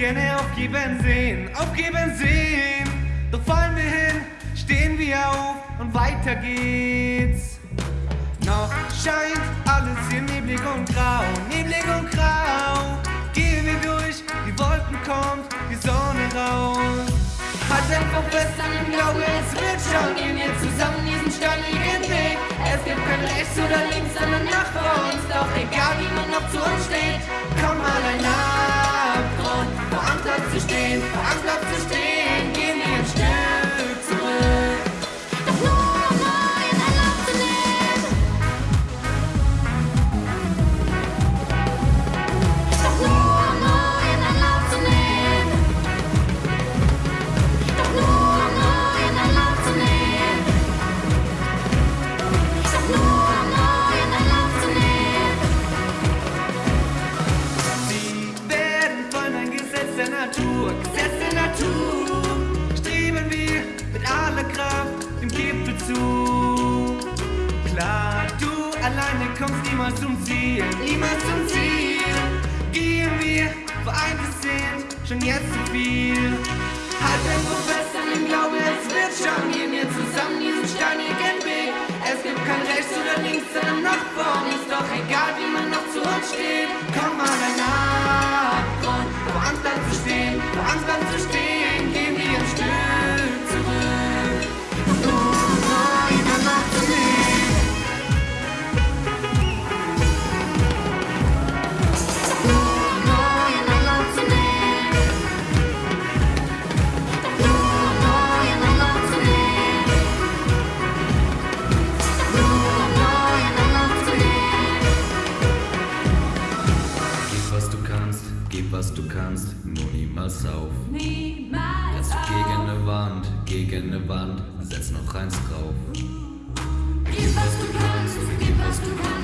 aufgeben sehen, aufgeben sehen. Doch fallen wir hin, stehen wir auf und weiter geht's. Noch scheint alles hier neblig und grau, neblig und grau. Gehen wir durch, die Wolken kommt, die Sonne raus. Halt einfach fest an dem Glaube, es wird schon. Gehen wir zusammen diesen steinigen Weg. Es gibt kein rechts oder links, sondern nach vor Natur, Gesetz der Natur. Streben wir mit aller Kraft dem Gipfel zu. Klar, du alleine kommst niemals zum Ziel, niemals zum Ziel. Gehen wir vereint sind schon jetzt zu viel. Halt einfach fest an dem Glaube, es wird schon. Gehen wir zusammen diesen steinigen Weg. Es gibt kein rechts oder links, sondern nach vorn. Ist doch egal, wie man noch zu uns steht. kannst, gib was du kannst, nur niemals auf. Niemals Rennst auf. gegen eine Wand, gegen eine Wand, setz noch eins drauf. Gib was du kannst, gib was du kannst.